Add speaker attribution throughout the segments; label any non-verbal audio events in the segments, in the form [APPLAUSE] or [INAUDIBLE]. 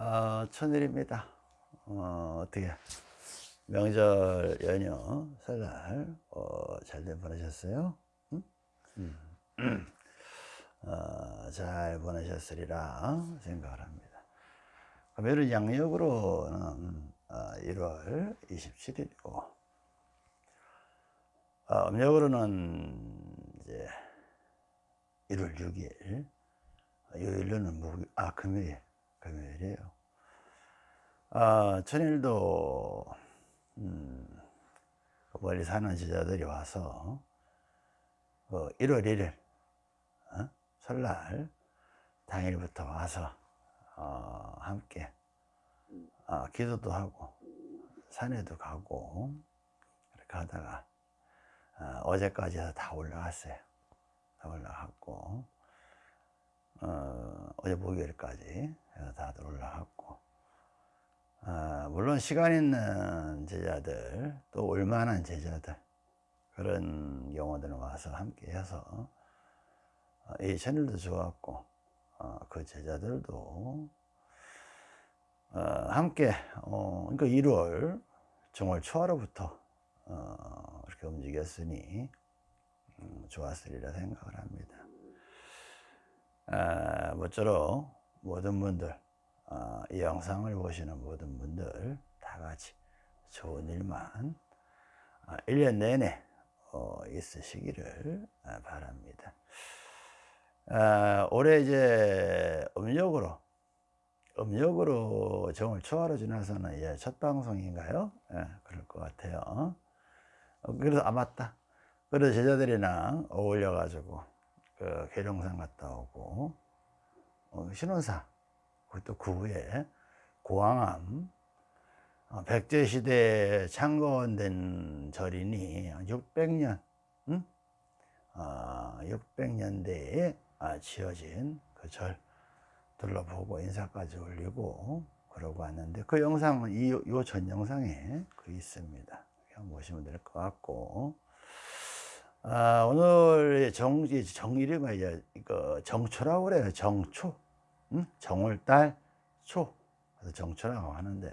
Speaker 1: 어, 천일입니다. 어, 어떻게 명절 연휴 설날 어, 잘들 보내셨어요? 응? 음. 어, 잘 보내셨으리라 생각을 합니다. 금요일은 양력으로는 어, 1월 27일이고 어, 음력으로는 이제 1월 6일 요일로는 목, 아 금요일 금요일이에요. 아, 천일도 음, 멀리 사는 제자들이 와서 그 1월 1일 어? 설날 당일부터 와서 어, 함께 어, 기도도 하고 산에도 가고 이렇게 하다가 어, 제까지 해서 다 올라갔어요. 다 올라갔고 어, 어제 목요일까지 다들 올라갔고 어, 물론 시간 있는 제자들 또 올만한 제자들 그런 경우들은 와서 함께 해서 어, 이 채널도 좋았고 어, 그 제자들도 어, 함께 어, 그러니까 1월 정월 초하루부터 어, 이렇게 움직였으니 음, 좋았으리라 생각을 합니다. 아, 모쪼록 모든 분들 어, 이 영상을 보시는 모든 분들 다 같이 좋은 일만 어, 1년 내내 어, 있으시기를 어, 바랍니다. 아, 올해 이제 음력으로 음력으로 정월 초하루 지나서는 이제 첫 방송인가요? 예, 그럴 것 같아요. 어, 그래서 아 맞다. 그래서 제자들이랑 어울려 가지고 그 계룡산 갔다 오고 어, 신원사 그것도 그 후에 고항암 어, 백제시대에 창건된 절이니 600년 응? 어, 600년대에 아, 지어진 그 절 둘러보고 인사까지 올리고 그러고 왔는데 그 영상은 이 요 전 영상에 그 있습니다. 보시면 될 것 같고 아, 오늘 정, 정일이가 이제 그 정초라고 그래요. 정초. 응? 정월달 초. 그래서 정초라고 하는데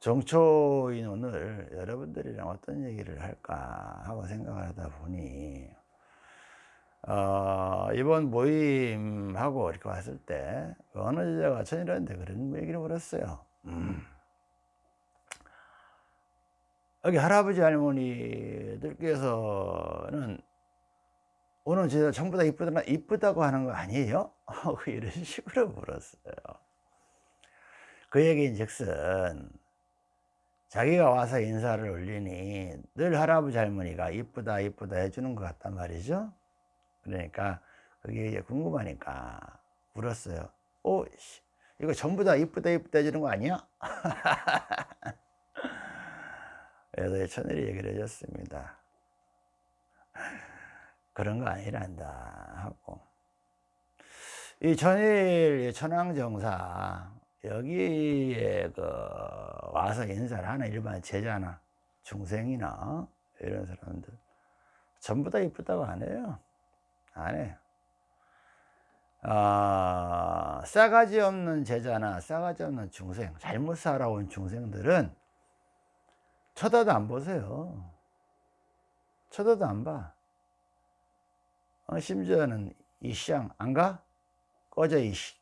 Speaker 1: 정초인 오늘 여러분들이랑 어떤 얘기를 할까 하고 생각을 하다 보니 어, 이번 모임하고 이렇게 왔을 때 어느 제자가 천일한테 그런 얘기를 물었어요. 음. 여기 할아버지 할머니들께서는 오늘 제가 전부 다 이쁘다, 이쁘다고 하는 거 아니에요? [LAUGHS] 이런 식으로 물었어요. 그 얘기인 즉슨 자기가 와서 인사를 올리니 늘 할아버지 할머니가 이쁘다 이쁘다 해주는 것 같단 말이죠. 그러니까 그게 이제 궁금하니까 물었어요. 오, 이거 전부 다 이쁘다 이쁘다 해주는 거 아니야? [LAUGHS] 그래서 천일이 얘기를 해줬습니다. 그런 거 아니란다 하고. 이 천일 천황정사 여기에 그 와서 인사를 하는 일반 제자나 중생이나 이런 사람들 전부 다 이쁘다고 안 해요. 안 해요. 아, 싸가지 없는 제자나 싸가지 없는 중생 잘못 살아온 중생들은 쳐다도 안 보세요. 쳐다도 안 봐. 어, 심지어는 이 시장 안 가? 꺼져 이씨.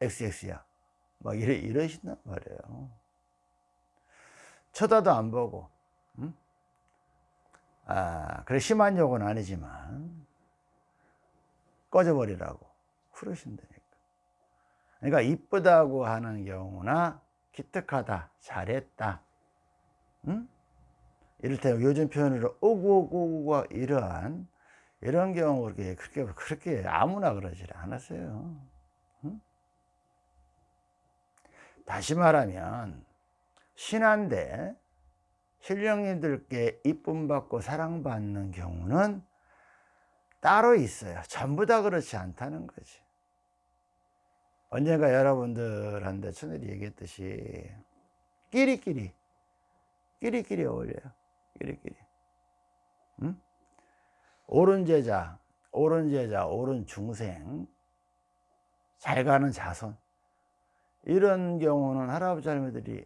Speaker 1: XX야. 막 이래, 이러신단 말이에요. 쳐다도 안 보고. 응? 아, 그래 심한 욕은 아니지만 꺼져버리라고 그러신다니까. 그러니까 이쁘다고 하는 경우나 기특하다, 잘했다 응? 이를테면 요즘 표현으로 오구오구오구가 이러한 이런 경우 그렇게 그렇게 그렇게 아무나 그러질 않았어요. 응? 다시 말하면 신한데 신령님들께 이쁨 받고 사랑받는 경우는 따로 있어요. 전부 다 그렇지 않다는 거지. 언젠가 여러분들한테 천일이 얘기했듯이 끼리끼리 끼리끼리 어울려요. 끼리끼리. 응? 옳은 제자, 옳은 제자, 옳은 중생, 잘 가는 자손, 이런 경우는 할아버지 할머니들이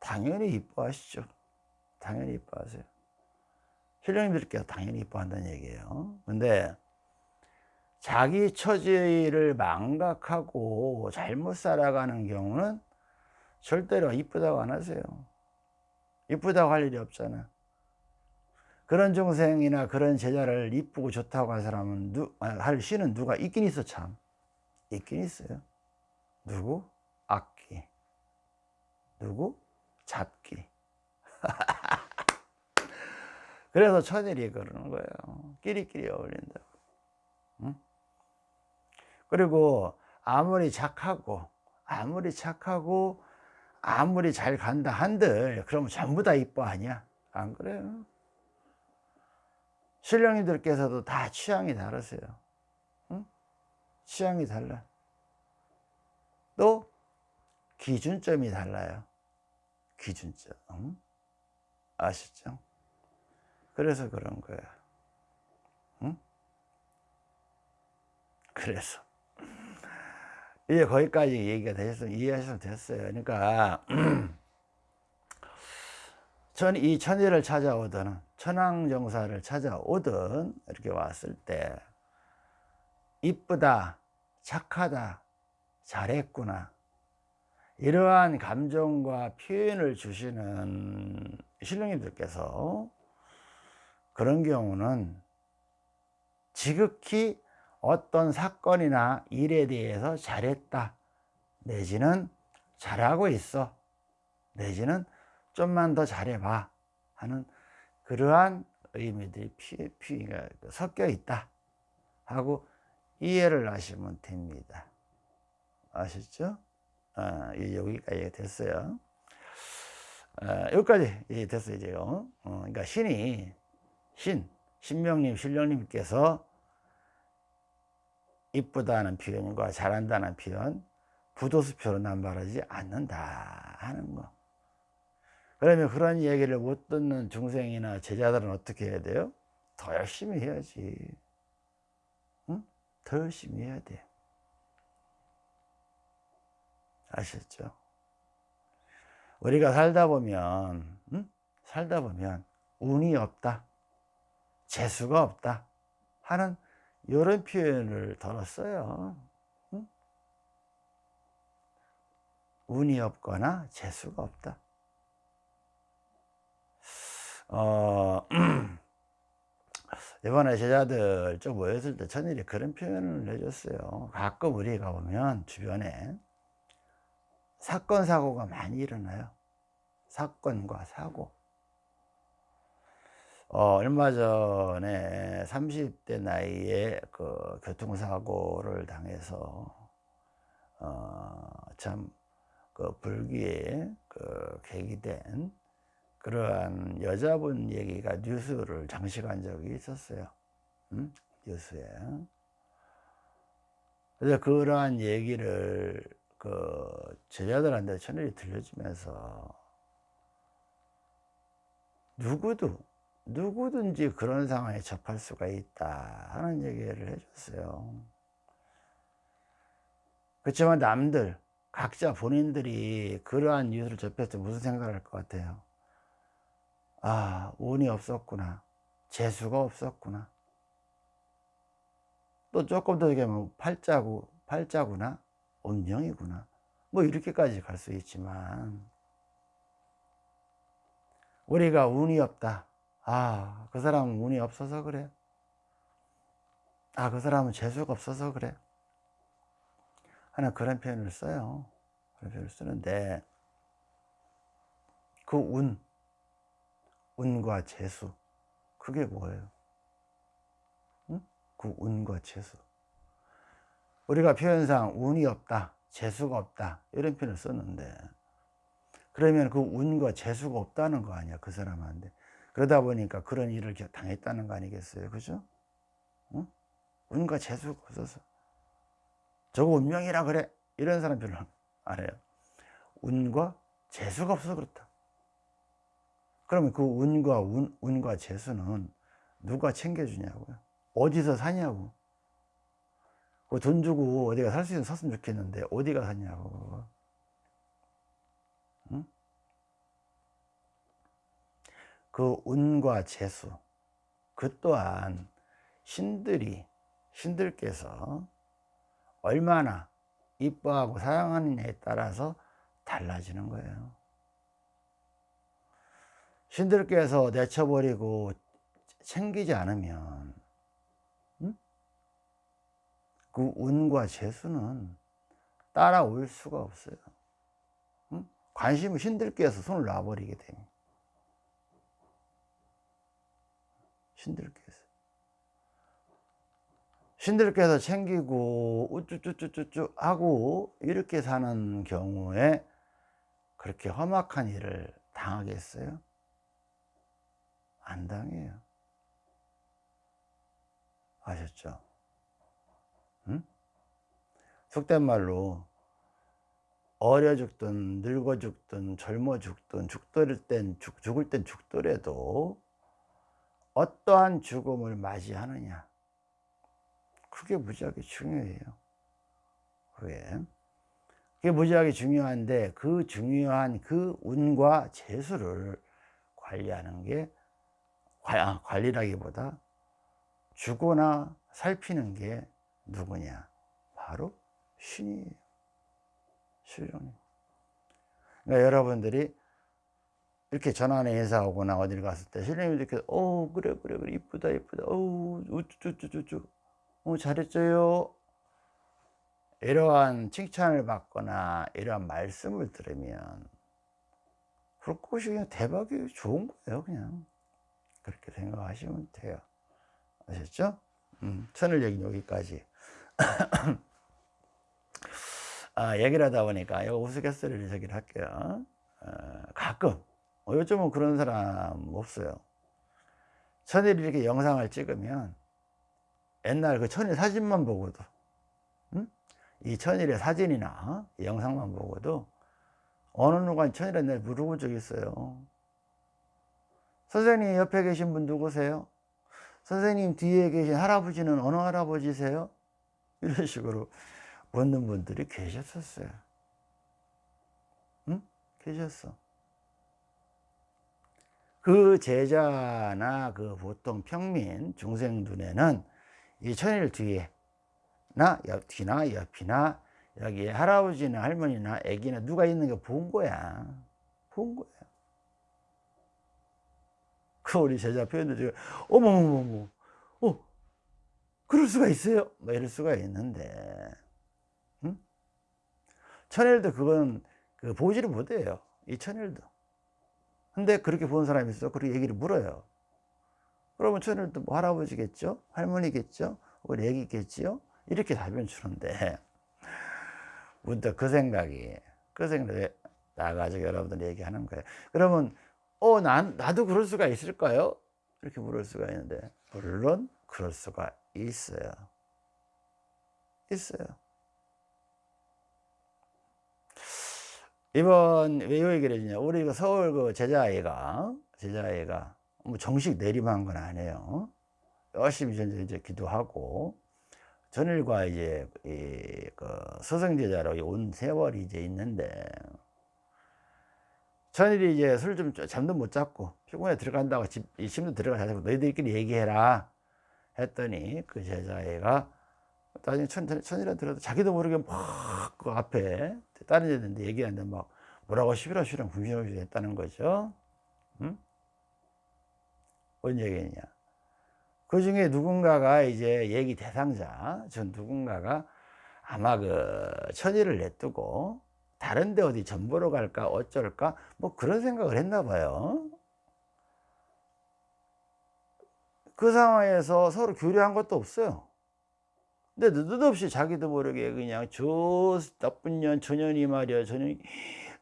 Speaker 1: 당연히 이뻐하시죠 당연히 이뻐하세요 신령님들께서 당연히 이뻐한다는 얘기예요 근데 자기 처지를 망각하고 잘못 살아가는 경우는 절대로 이쁘다고 안 하세요 이쁘다고 할 일이 없잖아. 그런 중생이나 그런 제자를 이쁘고 좋다고 할 사람은 누, 아, 할 시는 누가 있긴 있어 참. 있긴 있어요. 누구? 악기. 누구? 잡기. [LAUGHS] 그래서 천일이 그러는 거예요. 끼리끼리 어울린다고. 응? 그리고 아무리 착하고 아무리 착하고 아무리 잘 간다 한들 그러면 전부 다 이뻐 아니야 안 그래요 신령님들께서도 다 취향이 다르세요 응? 취향이 달라 또 기준점이 달라요 기준점 응? 아시죠? 그래서 그런 거야 응? 그래서 이제 거기까지 얘기가 되셨으면 이해하셔도 됐어요. 그러니까 [CLEARS THROAT] 천, 이 천일을 찾아오든 천황정사를 찾아오든 이렇게 왔을 때 이쁘다 착하다 잘했구나. 이러한 감정과 표현을 주시는 신령님들께서 그런 경우는 지극히 어떤 사건이나 일에 대해서 잘했다. 내지는 잘하고 있어. 내지는 좀만 더 잘해봐. 하는 그러한 의미들이 피, 피가 섞여 있다. 하고 이해를 하시면 됩니다. 아셨죠? 아, 여기까지 됐어요. 아, 여기까지 됐어요 이제요. 어, 그러니까 신이 신, 신명님, 신령님께서 이쁘다는 표현과 잘한다는 표현 부도수표로 남발하지 않는다 하는 거 그러면 그런 얘기를 못 듣는 중생이나 제자들은 어떻게 해야 돼요? 더 열심히 해야지 응? 더 열심히 해야 돼 아셨죠? 우리가 살다 보면 응? 살다 보면 운이 없다 재수가 없다 하는 이런 표현을 응? 운이 없거나 재수가 없다. 어, [CLEARS THROAT] 이번에 제자들 좀 모였을 때 천일이 그런 표현을 해줬어요. 가끔 우리가 보면 주변에 사건 사고가 많이 일어나요. 사건과 사고 어, 얼마 전에 30대 나이에 그 교통사고를 당해서 어, 참 그 불기에 그 계기된 그러한 여자분 얘기가 뉴스를 장식한 적이 있었어요 음? 뉴스에 그래서 그러한 얘기를 그 제자들한테 천일이 들려주면서 누구도 누구든지 그런 상황에 접할 수가 있다 하는 얘기를 해줬어요. 그렇지만 남들 각자 본인들이 그러한 뉴스를 접했을 때 무슨 생각을 할 것 같아요? 아 운이 없었구나. 재수가 없었구나. 또 조금 더 얘기하면 팔자구, 팔자구나? 운명이구나. 뭐 이렇게까지 갈 수 있지만 우리가 운이 없다 아, 그 사람은 운이 없어서 그래. 아, 그 사람은 재수가 없어서 그래. 하는 그런 표현을 써요. 그런 표현을 쓰는데, 그 운, 운과 재수, 그게 뭐예요? 응? 그 운과 재수. 우리가 표현상 운이 없다, 재수가 없다, 이런 표현을 썼는데, 그러면 그 운과 재수가 없다는 거 아니야, 그 사람한테. 그러다 보니까 그런 일을 당했다는 거 아니겠어요? 그죠? 응? 운과 재수가 없어서. 저거 운명이라 그래. 이런 사람 별로 안 해요. 운과 재수가 없어서 그렇다. 그러면 그 운과 운, 운과 재수는 누가 챙겨주냐고요? 어디서 사냐고. 그 돈 주고 어디가 살 수 있는 샀으면 좋겠는데 어디가 사냐고 그 운과 재수 그 또한 신들이 신들께서 얼마나 이뻐하고 사랑하느냐에 따라서 달라지는 거예요 신들께서 내쳐버리고 챙기지 않으면 응? 그 운과 재수는 따라올 수가 없어요 응? 관심을 신들께서 손을 놔버리게 됩니다 신들께서 신들께서 챙기고 우쭈쭈쭈쭈쭈 하고 이렇게 사는 경우에 그렇게 험악한 일을 당하겠어요? 안 당해요 아셨죠? 응? 속된 말로 어려 죽든 늙어 죽든 젊어 죽든 죽을 땐 죽, 죽을 땐 죽더라도 어떠한 죽음을 맞이하느냐? 그게 무지하게 중요해요. 그게 그게 무지하게 중요한데 그 중요한 그 운과 재수를 관리하는 게 아, 관리라기보다 주거나 살피는 게 누구냐? 바로 신이에요. 신령님. 그러니까 여러분들이 이렇게 전화나 인사 오거나 어딜 갔을 때 이렇게 어 그래 그래 그래. 이쁘다 이쁘다. 어우 우쭈쭈쭈쭈. 어 잘했어요. 이러한 칭찬을 받거나 이러한 말씀을 들으면 그것이 그냥 대박이 좋은 거예요 그냥. 그렇게 생각하시면 돼요. 아셨죠? 음, 천을 얘기 여기까지. [CLEARS THROAT] 아, 얘기를 하다 보니까 이거 우스갯소리를 저기를 할게요. 어, 가끔 어, 요즘은 그런 사람 없어요 천일이 이렇게 영상을 찍으면 옛날 그 천일 사진만 보고도 음? 이 천일의 사진이나 영상만 보고도 어느 누가 천일에 날 물어본 적 있어요 선생님 옆에 계신 분 누구세요? 선생님 뒤에 계신 할아버지는 어느 할아버지세요? 이런 식으로 묻는 분들이 계셨었어요 응? 계셨어 그 제자나 그 보통 평민 중생 눈에는 이 천일 뒤에 나 옆, 뒤나 옆이나 여기에 할아버지나 할머니나 애기나 누가 있는 거 본 거야. 본 거야. 그 우리 제자 표현도 어머머머머 어 그럴 수가 있어요? 뭐 이럴 수가 있는데 응? 천일도 그건 그 보지를 못해요. 이 천일도 근데 그렇게 본 사람이 있어 그렇게 얘기를 물어요 그러면 천일도 뭐 할아버지겠죠 할머니겠죠 우리 애기겠지요 이렇게 답변 주는데 [LAUGHS] 문득 그 생각이 그 생각에 나가지고 여러분들 얘기하는 거예요 그러면 어, 난, 나도 그럴 수가 있을까요? 이렇게 물을 수가 있는데, 물론 그럴 수가 있어요. 있어요. 이번 왜이 얘기를 해주냐. 우리 그 서울 그 제자아이가, 제자아이가 뭐 정식 내림한 건 아니에요. 열심히 이제, 기도하고, 전일과 이제, 이, 그, 서성제자로 온 세월이 이제 있는데, 전일이 이제 술 좀 잠도 못 잤고 피곤해 들어간다고 집, 이 침도 들어가서 너희들끼리 얘기해라 했더니 그 제자애가 나중에 천, 천일한 들어도 자기도 모르게 막 그 앞에 다른 애들한테 얘기하는데 막 뭐라고 시비라시랑 궁시렁시 했다는 거죠. 응? 뭔 얘기냐. 그 중에 누군가가 이제 얘기 대상자 전 누군가가 아마 그 천일을 냅두고 다른 데 어디 전 보러 갈까 어쩔까 뭐 그런 생각을 했나 봐요. 그 상황에서 서로 교류한 것도 없어요 근데 느닷없이 자기도 모르게 그냥 저 나쁜 년 저년이 말이야. 저년이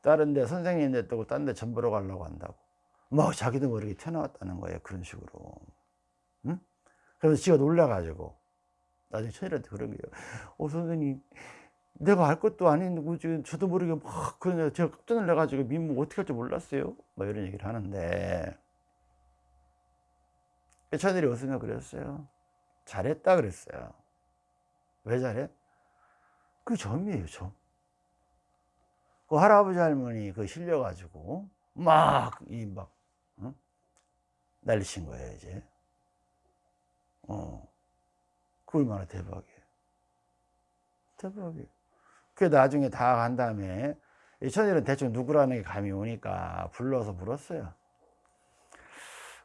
Speaker 1: 다른 데 선생님 냈다고 딴 데 전 보러 가려고 한다고. 뭐 자기도 모르게 튀어나왔다는 거예요 그런 식으로. 응? 그래서 지가 놀라가지고. 나중에 천일한테 그런 거예요. 어 선생님 내가 알 것도 아닌 지금 저도 모르게 막 그냥 제가 깜짝 놀라가지고 민무 어떻게 할지 몰랐어요. 뭐 이런 얘기를 하는데. 천일이 어서가 그랬어요. 잘했다 그랬어요 왜 잘해? 그 점이에요 점 그 할아버지 할머니 그 실려가지고 막 이막 응? 난리친 거예요 이제. 어. 그 얼마나 대박이에요. 대박이에요. 그 나중에 다 간 다음에 이 천일은 대충 누구라는 게 감이 오니까 불러서 물었어요.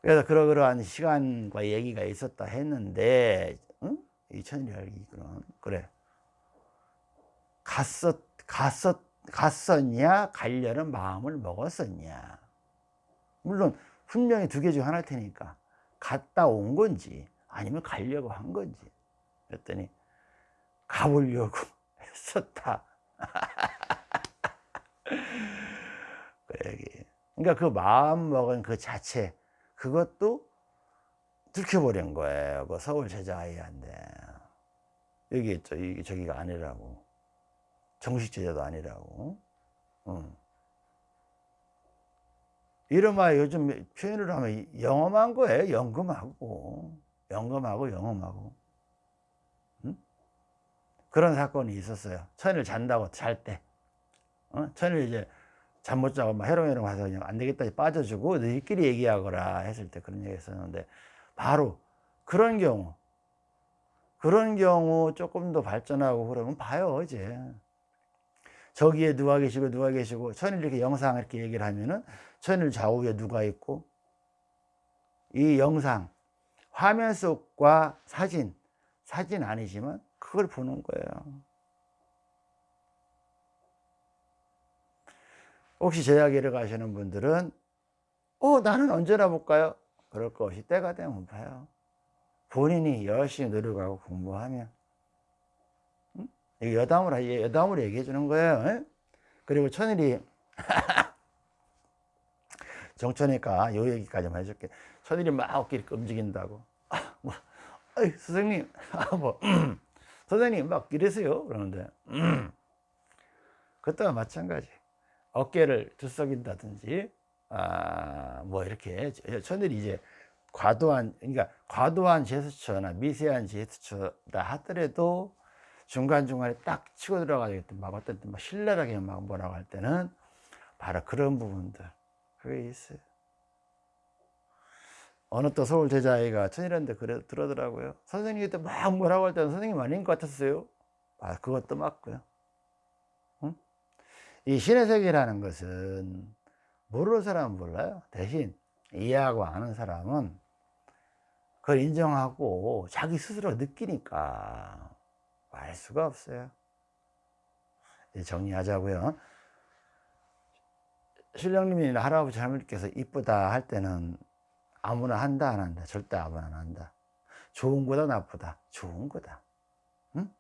Speaker 1: 그래서 그러그러한 시간과 얘기가 있었다 했는데 응? 이 천일이 알기로는 그래. 갔었 갔었 갔었냐 가려는 마음을 먹었었냐. 물론 분명히 두 개 중 하나일 테니까 갔다 온 건지 아니면 가려고 한 건지. 그랬더니 가보려고 [LAUGHS] 했었다. [LAUGHS] 그 그러니까 그 마음 먹은 그 자체 그것도 들켜버린 거예요. 그 서울 제자 아이한테 여기 있죠. 이게 저기가 아니라고. 정식 제자도 아니라고. 응. 이름하 요즘 표현을 하면 영험한 거예요. 연금하고. 연금하고 영험하고. 응? 그런 사건이 있었어요. 천일 잔다고 잘 때. 어? 천일 이제 잠 못 자고 막 해롱해롱 와서 그냥 안 되겠다 빠져주고 너희끼리 얘기하거라 했을 때 그런 얘기 했었는데 바로 그런 경우 그런 경우 조금 더 발전하고 그러면 봐요 이제. 저기에 누가 계시고 누가 계시고 천일 이렇게 영상 이렇게 얘기를 하면은 천일 좌우에 누가 있고 이 영상 화면 속과 사진 사진 아니지만 그걸 보는 거예요. 혹시 제자기를 가시는 분들은 어 나는 언제나 볼까요? 그럴 것 없이 때가 되면 봐요 본인이 열심히 노력하고 공부하면 응? 이게 여담으로 얘기해 주는 거예요 응? 그리고 천일이 [LAUGHS] 정천이니까 요 얘기까지만 해줄게 천일이 막 어깨를 움직인다고 아, 뭐, 선생님 아, 뭐, 음, 선생님 막 이래서요 그러는데 음. 그때와 마찬가지 어깨를 들썩인다든지 아, 뭐 이렇게 천일이 이제 과도한 그러니까 과도한 제스처나 미세한 제스처다 하더라도 중간중간에 딱 치고 들어가지고 막 어떤 막 신랄하게 막 뭐라고 할 때는 바로 그런 부분들. 그게 있어요. 어느 또 서울 제자아이가 천일한테 그래 들어더라고요. 선생님한테 막 뭐라고 할 때는 선생님 아닌 것 같았어요. 아 그것도 맞고요. 응? 이 신의 세계라는 것은 모르는 사람은 몰라요. 대신 이해하고 아는 사람은 그걸 인정하고 자기 스스로 느끼니까 알 수가 없어요. 정리하자고요. 신령님이 할아버지 할머니께서 이쁘다 할 때는 아무나 한다 안 한다. 절대 아무나 안 한다. 좋은 거다 나쁘다. 좋은 거다. 응?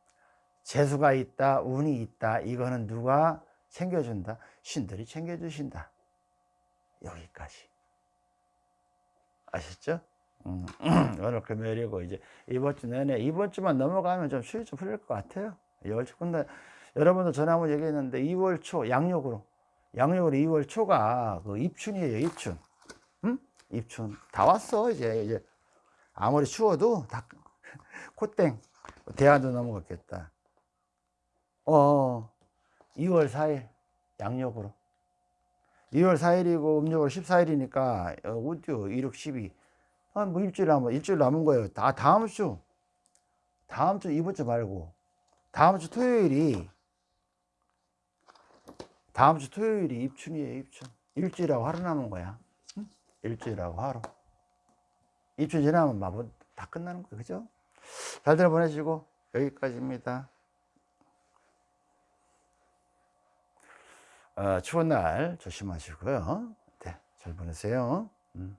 Speaker 1: 재수가 있다 운이 있다 이거는 누가 챙겨준다? 신들이 챙겨주신다. 여기까지. 아셨죠? 음, [CLEARS THROAT] 오늘 금요일이고 이제 이번 주 내내 이번 주만 넘어가면 좀 수위 좀 풀릴 것 같아요. 2월 초. 근데 여러분도 전에 한번 얘기했는데 2월 초 양력으로 양력으로 2월 초가 그 입춘이에요 입춘. 음? 입춘. 다 왔어 이제. 이제 아무리 추워도 다 [LAUGHS] 콧땡. 대안도 넘어갔겠다. 어 2월 4일 양력으로. 2월 4일이고 음력으로 14일이니까 어디요 1, 6, 12 한 뭐 일주일 남은 일주일 남은 거예요. 다 다음 주. 다음 주 이번 주 말고. 다음 주 토요일이 다음 주 토요일이 입춘이에요 입춘. 일주일하고 하루 남은 거야. 응? 일주일하고 하루. 입춘 지나면 마법 다 끝나는 거예요 그죠? 잘들 보내시고. 여기까지입니다. 어, 추운 날 조심하시고요. 네, 잘 보내세요. 음.